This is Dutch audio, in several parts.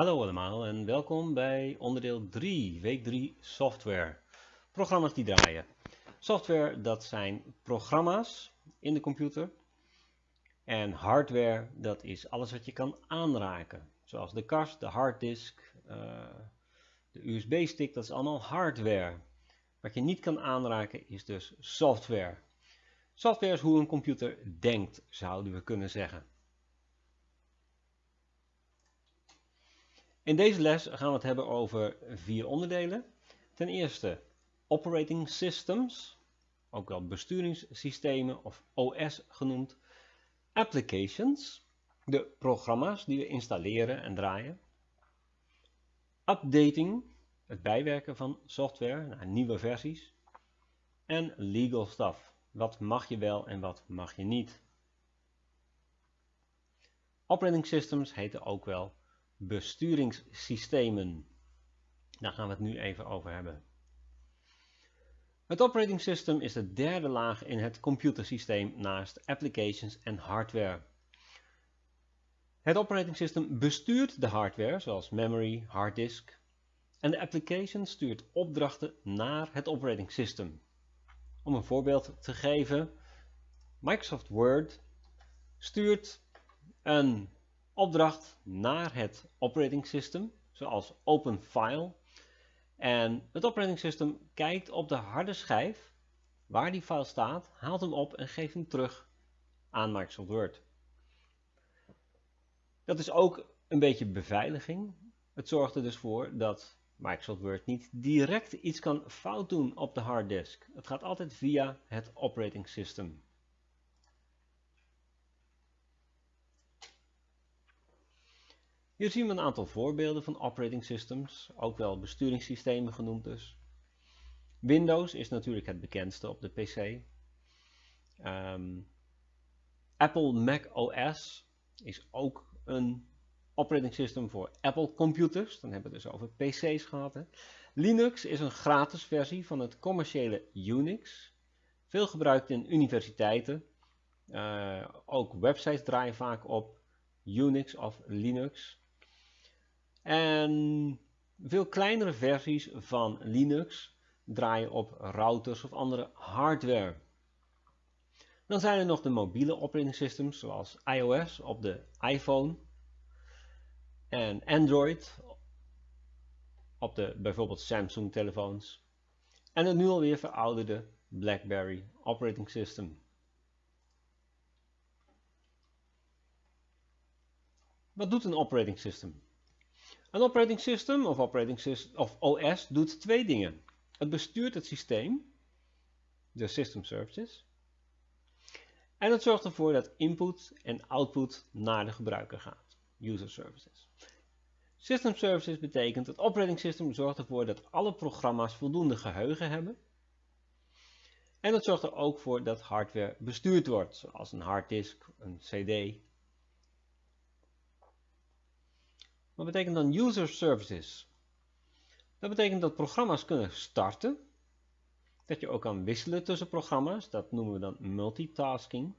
Hallo allemaal en welkom bij onderdeel 3, week 3 software. Programma's die draaien. Software dat zijn programma's in de computer. En hardware dat is alles wat je kan aanraken. Zoals de kast, de harddisk, uh, de USB-stick, dat is allemaal hardware. Wat je niet kan aanraken is dus software. Software is hoe een computer denkt, zouden we kunnen zeggen. In deze les gaan we het hebben over vier onderdelen. Ten eerste operating systems, ook wel besturingssystemen of OS genoemd. Applications, de programma's die we installeren en draaien. Updating, het bijwerken van software naar nieuwe versies. En legal stuff, wat mag je wel en wat mag je niet. Operating systems heten ook wel besturingssystemen. Daar gaan we het nu even over hebben. Het operating system is de derde laag in het computersysteem naast applications en hardware. Het operating system bestuurt de hardware zoals memory, harddisk en de application stuurt opdrachten naar het operating system. Om een voorbeeld te geven, Microsoft Word stuurt een opdracht naar het operating system, zoals open file. En het operating system kijkt op de harde schijf waar die file staat, haalt hem op en geeft hem terug aan Microsoft Word. Dat is ook een beetje beveiliging. Het zorgt er dus voor dat Microsoft Word niet direct iets kan fout doen op de harddisk. Het gaat altijd via het operating system. Hier zien we een aantal voorbeelden van operating systems, ook wel besturingssystemen genoemd dus. Windows is natuurlijk het bekendste op de PC. Ehm, Apple Mac OS is ook een operating system voor Apple computers. Dan hebben we het dus over PC's gehad. Hè. Linux is een gratis versie van het commerciële Unix. Veel gebruikt in universiteiten. Uh, ook websites draaien vaak op Unix of Linux. En veel kleinere versies van Linux draaien op routers of andere hardware. Dan zijn er nog de mobiele operating systems zoals iOS op de iPhone en Android op de bijvoorbeeld Samsung telefoons en het nu alweer verouderde BlackBerry operating system. Wat doet een operating system? Een operating system of, operating system of OS doet twee dingen. Het bestuurt het systeem, de system services, en het zorgt ervoor dat input en output naar de gebruiker gaat, user services. System services betekent dat operating system zorgt ervoor dat alle programma's voldoende geheugen hebben. En het zorgt er ook voor dat hardware bestuurd wordt, zoals een harddisk, een cd Wat betekent dan user services? Dat betekent dat programma's kunnen starten, dat je ook kan wisselen tussen programma's, dat noemen we dan multitasking.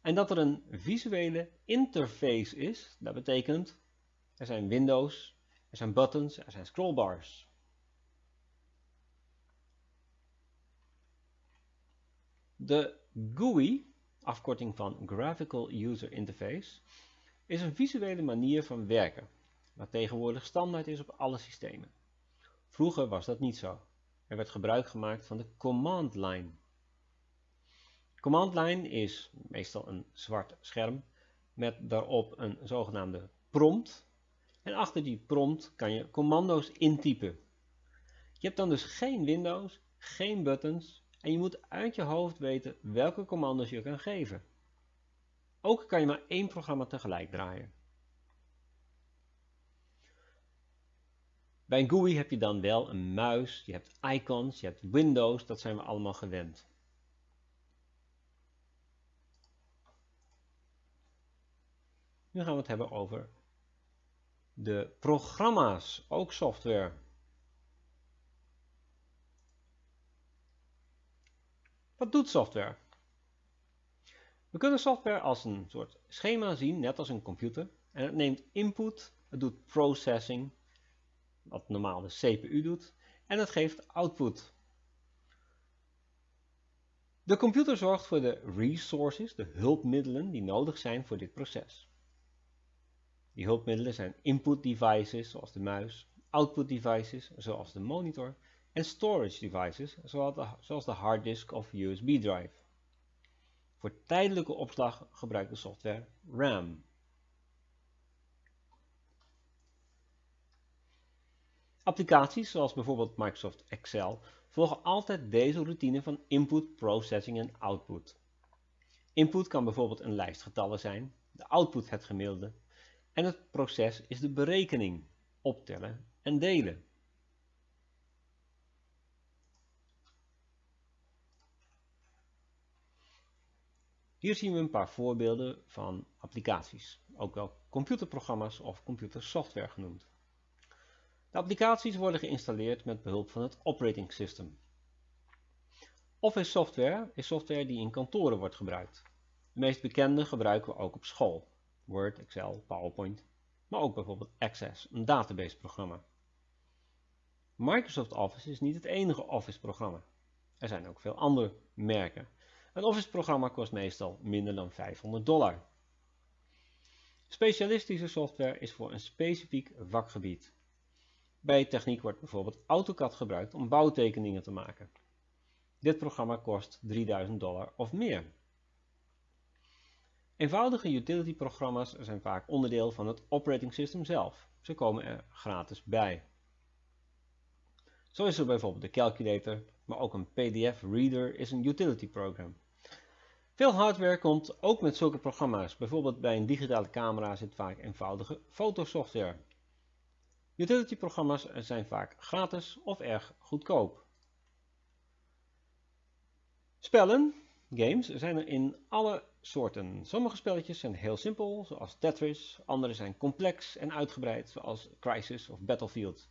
En dat er een visuele interface is, dat betekent er zijn windows, er zijn buttons, er zijn scrollbars. De GUI, afkorting van Graphical User Interface, is een visuele manier van werken, wat tegenwoordig standaard is op alle systemen. Vroeger was dat niet zo. Er werd gebruik gemaakt van de command line. Command line is meestal een zwart scherm met daarop een zogenaamde prompt. En achter die prompt kan je commando's intypen. Je hebt dan dus geen Windows, geen buttons en je moet uit je hoofd weten welke commando's je kan geven. Ook kan je maar één programma tegelijk draaien. Bij een GUI heb je dan wel een muis, je hebt icons, je hebt windows, dat zijn we allemaal gewend. Nu gaan we het hebben over de programma's, ook software. Wat doet software? We kunnen software als een soort schema zien, net als een computer. En het neemt input, het doet processing, wat normaal de CPU doet, en het geeft output. De computer zorgt voor de resources, de hulpmiddelen die nodig zijn voor dit proces. Die hulpmiddelen zijn input devices zoals de muis, output devices zoals de monitor en storage devices zoals de, harddisk of USB drive. Voor tijdelijke opslag gebruikt de software RAM. Applicaties zoals bijvoorbeeld Microsoft Excel volgen altijd deze routine van input, processing en output. Input kan bijvoorbeeld een lijst getallen zijn, de output het gemiddelde en het proces is de berekening, optellen en delen. Hier zien we een paar voorbeelden van applicaties, ook wel computerprogramma's of computersoftware genoemd. De applicaties worden geïnstalleerd met behulp van het operating system. Office software is software die in kantoren wordt gebruikt. De meest bekende gebruiken we ook op school. Word, Excel, PowerPoint, maar ook bijvoorbeeld Access, een databaseprogramma. Microsoft Office is niet het enige Office-programma. Er zijn ook veel andere merken. Een Office-programma kost meestal minder dan 500 dollar. Specialistische software is voor een specifiek vakgebied. Bij techniek wordt bijvoorbeeld AutoCAD gebruikt om bouwtekeningen te maken. Dit programma kost 3000 dollar of meer. Eenvoudige utility-programma's zijn vaak onderdeel van het operating system zelf. Ze komen er gratis bij. Zo is er bijvoorbeeld de calculator, maar ook een PDF-reader is een utility program. Veel hardware komt ook met zulke programma's. Bijvoorbeeld bij een digitale camera zit vaak eenvoudige fotosoftware. Utility-programma's zijn vaak gratis of erg goedkoop. Spellen, games, zijn er in alle soorten. Sommige spelletjes zijn heel simpel, zoals Tetris. Andere zijn complex en uitgebreid, zoals Crisis of Battlefield.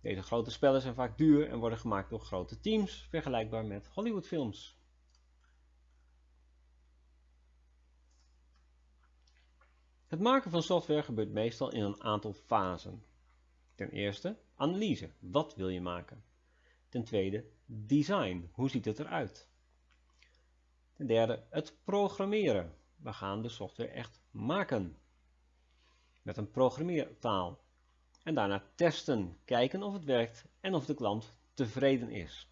Deze grote spellen zijn vaak duur en worden gemaakt door grote teams, vergelijkbaar met Hollywoodfilms. Het maken van software gebeurt meestal in een aantal fasen. Ten eerste, analyse. Wat wil je maken? Ten tweede, design. Hoe ziet het eruit? Ten derde, het programmeren. We gaan de software echt maken. Met een programmeertaal. En daarna testen. Kijken of het werkt en of de klant tevreden is.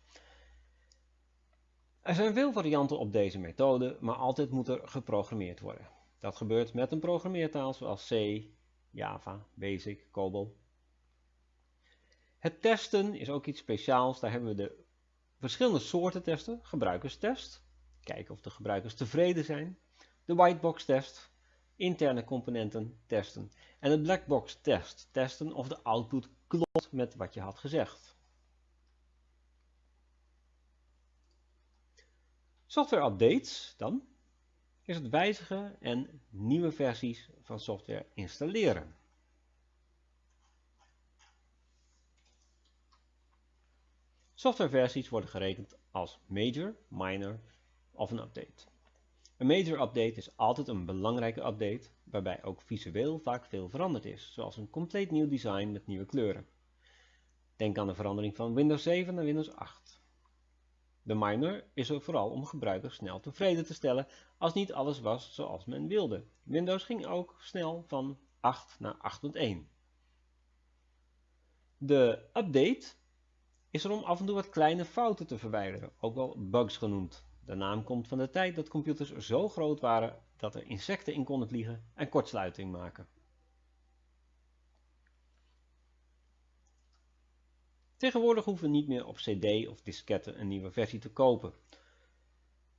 Er zijn veel varianten op deze methode, maar altijd moet er geprogrammeerd worden. Dat gebeurt met een programmeertaal zoals C, Java, Basic, COBOL het testen is ook iets speciaals. Daar hebben we de verschillende soorten testen. Gebruikerstest, kijken of de gebruikers tevreden zijn. De whitebox test, interne componenten testen. En de blackbox test, testen of de output klopt met wat je had gezegd. Software updates dan is het wijzigen en nieuwe versies van software installeren. Softwareversies worden gerekend als major, minor of een update. Een major update is altijd een belangrijke update, waarbij ook visueel vaak veel veranderd is, zoals een compleet nieuw design met nieuwe kleuren. Denk aan de verandering van Windows 7 naar Windows 8. De minor is er vooral om gebruikers snel tevreden te stellen als niet alles was zoals men wilde. Windows ging ook snel van 8 naar 8.1. De update is er om af en toe wat kleine fouten te verwijderen, ook wel bugs genoemd. De naam komt van de tijd dat computers zo groot waren dat er insecten in konden vliegen en kortsluiting maken. Tegenwoordig hoeven we niet meer op cd of disketten een nieuwe versie te kopen.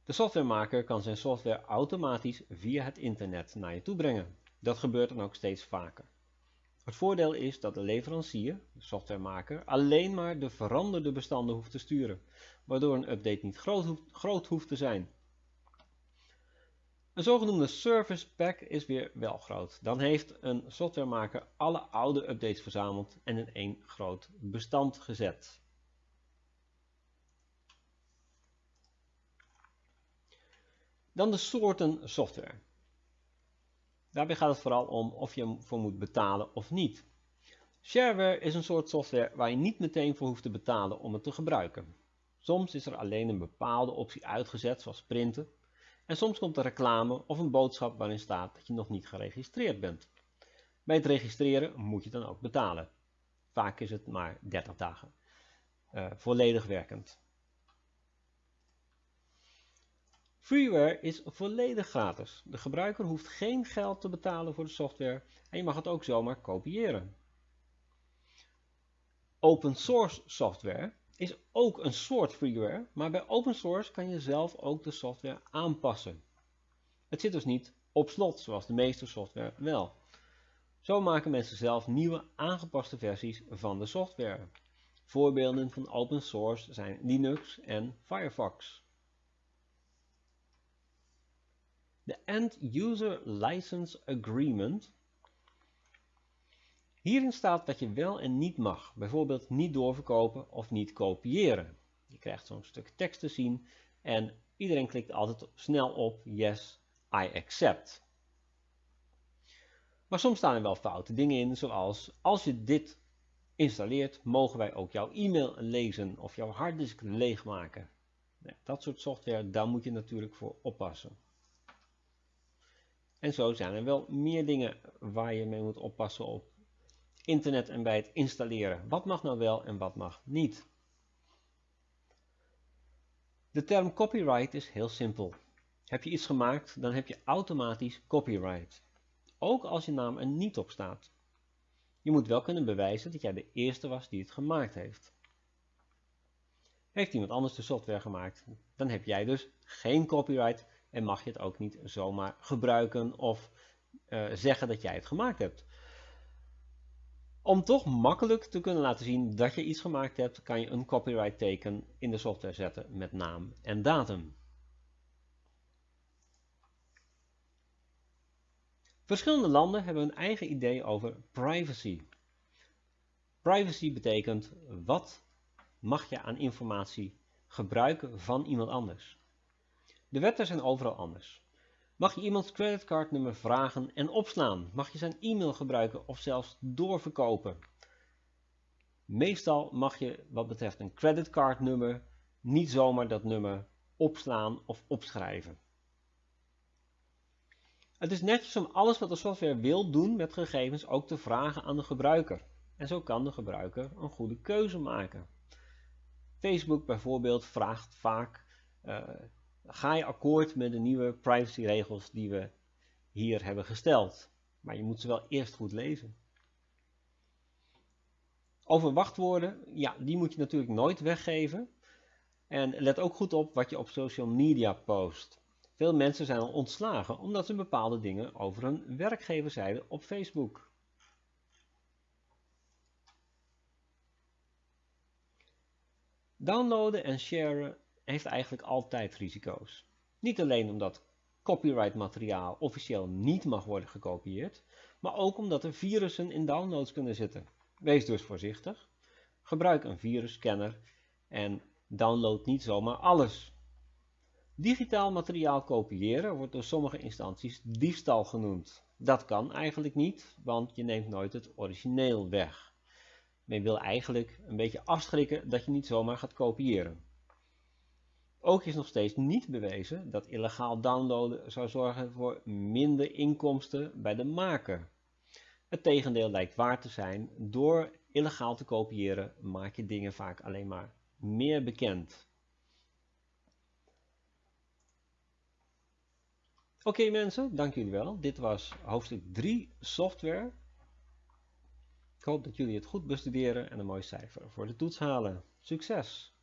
De softwaremaker kan zijn software automatisch via het internet naar je toe brengen. Dat gebeurt dan ook steeds vaker. Het voordeel is dat de leverancier, de softwaremaker, alleen maar de veranderde bestanden hoeft te sturen, waardoor een update niet groot hoeft, groot hoeft te zijn. Een zogenoemde service pack is weer wel groot. Dan heeft een softwaremaker alle oude updates verzameld en in één groot bestand gezet. Dan de soorten software. Daarbij gaat het vooral om of je ervoor moet betalen of niet. Shareware is een soort software waar je niet meteen voor hoeft te betalen om het te gebruiken. Soms is er alleen een bepaalde optie uitgezet, zoals printen. En soms komt er reclame of een boodschap waarin staat dat je nog niet geregistreerd bent. Bij het registreren moet je dan ook betalen. Vaak is het maar 30 dagen. Uh, volledig werkend. Freeware is volledig gratis. De gebruiker hoeft geen geld te betalen voor de software en je mag het ook zomaar kopiëren. Open source software is ook een soort freeware, maar bij open source kan je zelf ook de software aanpassen. Het zit dus niet op slot, zoals de meeste software wel. Zo maken mensen zelf nieuwe aangepaste versies van de software. Voorbeelden van open source zijn Linux en Firefox. De End User License Agreement. Hierin staat wat je wel en niet mag, bijvoorbeeld niet doorverkopen of niet kopiëren. Je krijgt zo'n stuk tekst te zien en iedereen klikt altijd snel op Yes, I accept. Maar soms staan er wel foute dingen in, zoals als je dit installeert, mogen wij ook jouw e-mail lezen of jouw harddisk leegmaken. Dat soort software, daar moet je natuurlijk voor oppassen. En zo zijn er wel meer dingen waar je mee moet oppassen op internet en bij het installeren. Wat mag nou wel en wat mag niet? De term copyright is heel simpel. Heb je iets gemaakt, dan heb je automatisch copyright. Ook als je naam er niet op staat. Je moet wel kunnen bewijzen dat jij de eerste was die het gemaakt heeft. Heeft iemand anders de software gemaakt, dan heb jij dus geen copyright en mag je het ook niet zomaar gebruiken of uh, zeggen dat jij het gemaakt hebt. Om toch makkelijk te kunnen laten zien dat je iets gemaakt hebt, kan je een copyright teken in de software zetten met naam en datum. Verschillende landen hebben een eigen idee over privacy. Privacy betekent wat mag je aan informatie gebruiken van iemand anders. De wetten zijn overal anders. Mag je iemands creditcardnummer vragen en opslaan? Mag je zijn e-mail gebruiken of zelfs doorverkopen? Meestal mag je wat betreft een creditcardnummer niet zomaar dat nummer opslaan of opschrijven. Het is netjes om alles wat de software wil doen met gegevens ook te vragen aan de gebruiker. En zo kan de gebruiker een goede keuze maken. Facebook bijvoorbeeld vraagt vaak, uh, ga je akkoord met de nieuwe privacyregels die we hier hebben gesteld. Maar je moet ze wel eerst goed lezen. Over wachtwoorden, ja, die moet je natuurlijk nooit weggeven. En let ook goed op wat je op social media post. Veel mensen zijn al ontslagen omdat ze bepaalde dingen over hun werkgever zeiden op Facebook. Downloaden en sharen heeft eigenlijk altijd risico's. Niet alleen omdat copyright materiaal officieel niet mag worden gekopieerd, maar ook omdat er virussen in downloads kunnen zitten. Wees dus voorzichtig. Gebruik een virusscanner en download niet zomaar alles. Digitaal materiaal kopiëren wordt door sommige instanties diefstal genoemd. Dat kan eigenlijk niet, want je neemt nooit het origineel weg. Men wil eigenlijk een beetje afschrikken dat je niet zomaar gaat kopiëren. Ook is nog steeds niet bewezen dat illegaal downloaden zou zorgen voor minder inkomsten bij de maker. Het tegendeel lijkt waar te zijn. Door illegaal te kopiëren maak je dingen vaak alleen maar meer bekend. Oké mensen, dank jullie wel. Dit was hoofdstuk 3 software. Ik hoop dat jullie het goed bestuderen en een mooi cijfer voor de toets halen. Succes!